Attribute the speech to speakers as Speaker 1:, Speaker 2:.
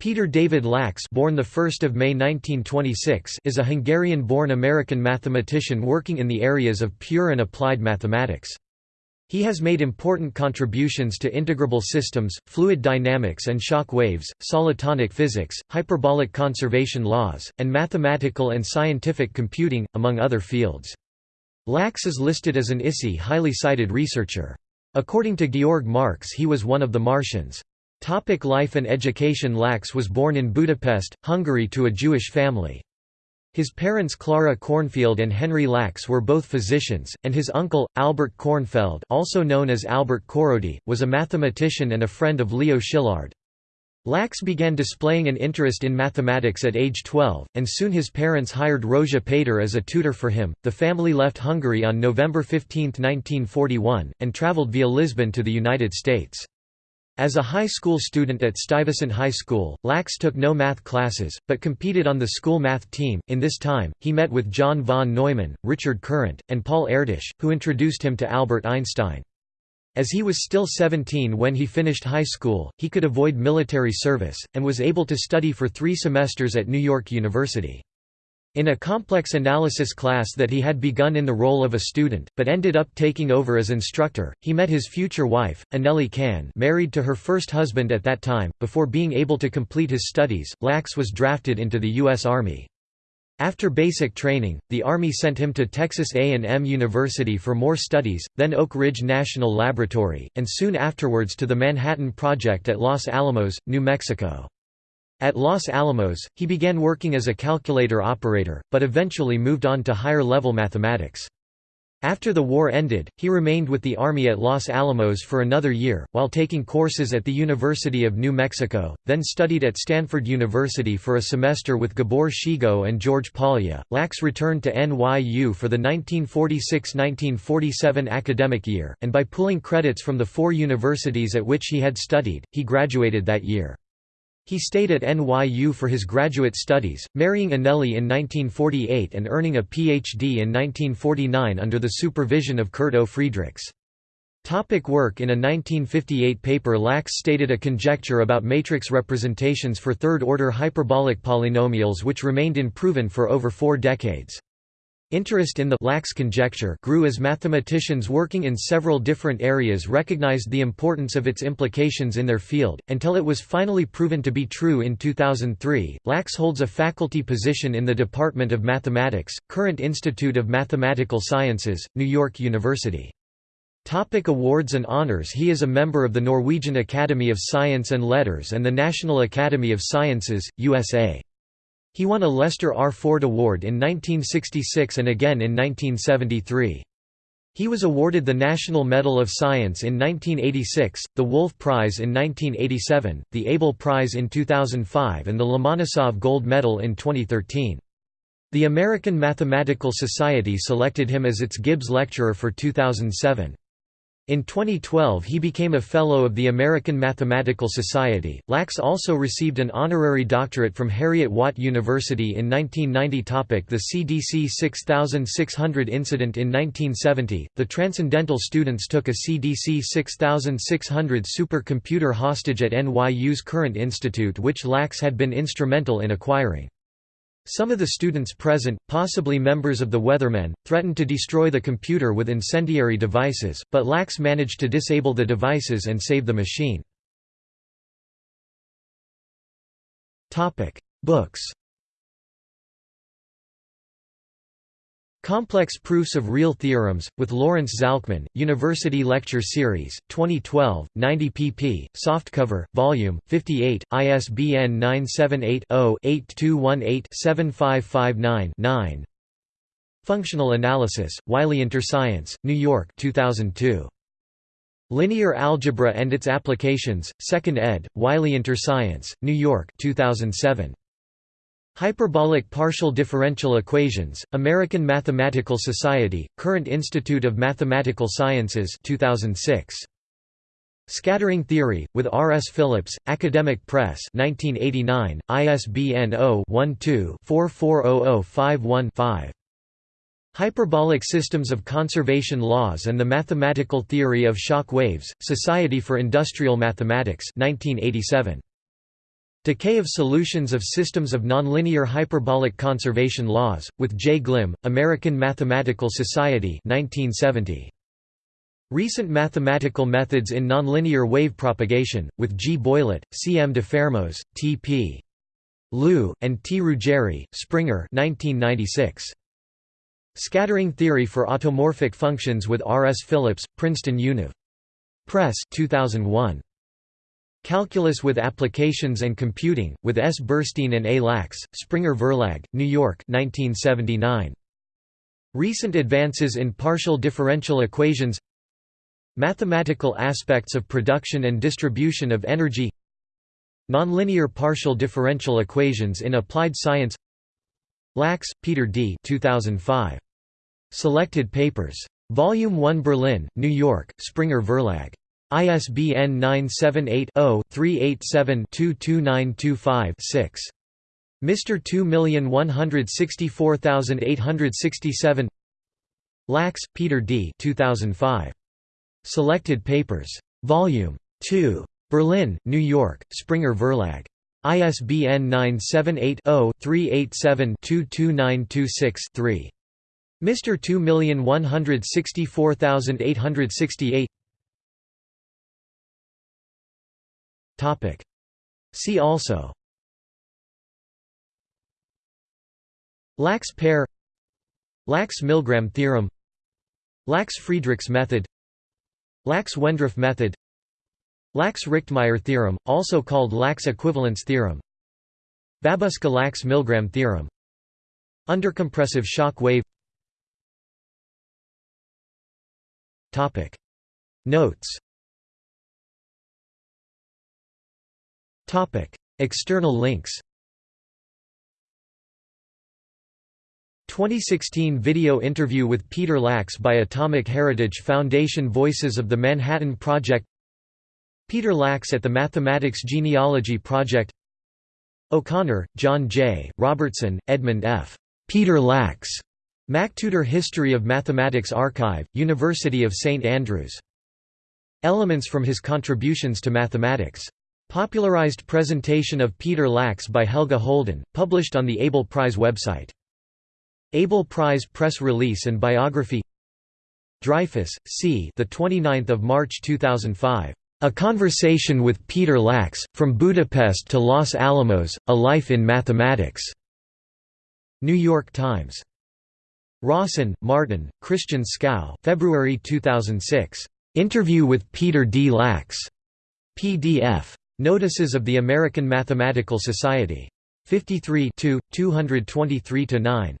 Speaker 1: Peter David Lax born 1 May 1926 is a Hungarian-born American mathematician working in the areas of pure and applied mathematics. He has made important contributions to integrable systems, fluid dynamics and shock waves, solitonic physics, hyperbolic conservation laws, and mathematical and scientific computing, among other fields. Lax is listed as an ISI highly cited researcher. According to Georg Marx he was one of the Martians. Topic life and education Lax was born in Budapest, Hungary to a Jewish family. His parents Clara Kornfeld and Henry Lax were both physicians, and his uncle, Albert Kornfeld also known as Albert Korodi, was a mathematician and a friend of Leo Szilard. Lax began displaying an interest in mathematics at age 12, and soon his parents hired Rózsa Péter as a tutor for him. The family left Hungary on November 15, 1941, and traveled via Lisbon to the United States. As a high school student at Stuyvesant High School, Lax took no math classes, but competed on the school math team. In this time, he met with John von Neumann, Richard Courant, and Paul Erdős, who introduced him to Albert Einstein. As he was still 17 when he finished high school, he could avoid military service, and was able to study for three semesters at New York University. In a complex analysis class that he had begun in the role of a student, but ended up taking over as instructor, he met his future wife, Anneli Cahn married to her first husband at that time. Before being able to complete his studies, Lax was drafted into the U.S. Army. After basic training, the Army sent him to Texas A&M University for more studies, then Oak Ridge National Laboratory, and soon afterwards to the Manhattan Project at Los Alamos, New Mexico. At Los Alamos, he began working as a calculator operator, but eventually moved on to higher-level mathematics. After the war ended, he remained with the Army at Los Alamos for another year, while taking courses at the University of New Mexico, then studied at Stanford University for a semester with Gabor Szegő and George Polya. Lax returned to NYU for the 1946–1947 academic year, and by pulling credits from the four universities at which he had studied, he graduated that year. He stayed at NYU for his graduate studies, marrying Anneli in 1948 and earning a Ph.D. in 1949 under the supervision of Kurt O. Friedrichs. Topic work In a 1958 paper Lax stated a conjecture about matrix representations for third-order hyperbolic polynomials which remained unproven for over four decades. Interest in the Lax conjecture grew as mathematicians working in several different areas recognized the importance of its implications in their field, until it was finally proven to be true in 2003. Lax holds a faculty position in the Department of Mathematics, Courant Institute of Mathematical Sciences, New York University. Topic awards and honors He is a member of the Norwegian Academy of Science and Letters and the National Academy of Sciences, USA. He won a Lester R. Ford Award in 1966 and again in 1973. He was awarded the National Medal of Science in 1986, the Wolf Prize in 1987, the Abel Prize in 2005 and the Lomonosov Gold Medal in 2013. The American Mathematical Society selected him as its Gibbs Lecturer for 2007. In 2012 he became a Fellow of the American Mathematical Society. Lax also received an honorary doctorate from Heriot-Watt University in 1990 topic The CDC 6600 incident In 1970, the Transcendental students took a CDC 6600 supercomputer hostage at NYU's Courant Institute which Lax had been instrumental in acquiring. Some of the students present, possibly members of the Weathermen, threatened to destroy the computer with incendiary devices, but Lax managed to disable the devices and save the machine. Books Complex Proofs of Real Theorems, with Lawrence Zalcman, University Lecture Series, 2012, 90 pp. Softcover, Volume, 58, ISBN 978-0-8218-7559-9 Functional Analysis, Wiley Interscience, New York 2002. Linear Algebra and Its Applications, 2nd ed., Wiley Interscience, New York 2007. Hyperbolic partial differential equations, American Mathematical Society, Courant Institute of Mathematical Sciences 2006. Scattering Theory, with R. S. Phillips, Academic Press 1989, ISBN 0-12-440051-5. Hyperbolic Systems of Conservation Laws and the Mathematical Theory of Shock Waves, Society for Industrial Mathematics 1987. Decay of Solutions of Systems of Nonlinear Hyperbolic Conservation Laws, with J. Glimm, American Mathematical Society 1970. Recent Mathematical Methods in Nonlinear Wave Propagation, with G. Boillat, C. M. Dafermos, T. P. Liu, and T. Ruggeri, Springer 1996. Scattering Theory for Automorphic Functions with R. S. Phillips, Princeton Univ. Press 2001. Calculus with Applications and Computing, with S. Burstein and A. Lax, Springer Verlag, New York 1979. Recent advances in partial differential equations Mathematical aspects of production and distribution of energy Nonlinear partial differential equations in applied science Lax, Peter D. 2005. Selected papers. Volume 1 Berlin, New York, Springer Verlag. ISBN 978 0 387 22925 6. Mr. 2164867 Lax, Peter D. 2005. Selected Papers. Volume 2. Berlin, New York, Springer Verlag. ISBN 978-0-387-22926-3. Mr. 2164868 See also. Lax-Pair Lax-Milgram theorem. Lax-Friedrichs method. Lax-Wendroff method. Lax-Richtmyer theorem, also called Lax equivalence theorem. Babuška-Lax-Milgram theorem. Undercompressive shock wave. Notes External links 2016 video interview with Peter Lax by Atomic Heritage Foundation Voices of the Manhattan Project Peter Lax at the Mathematics Genealogy Project O'Connor, John J., Robertson, Edmund F. Peter Lax. MacTutor History of Mathematics Archive, University of St Andrews. Elements from his contributions to mathematics. Popularized presentation of Peter Lax by Helge Holden, published on the Abel Prize website. Abel Prize press release and biography Dreyfus, C. The 29th of March 2005. A Conversation with Peter Lax, From Budapest to Los Alamos, A Life in Mathematics. New York Times. Raussen, Martin, Christian Skau February 2006. Interview with Peter D. Lax. PDF. Notices of the American Mathematical Society. 53 223–9.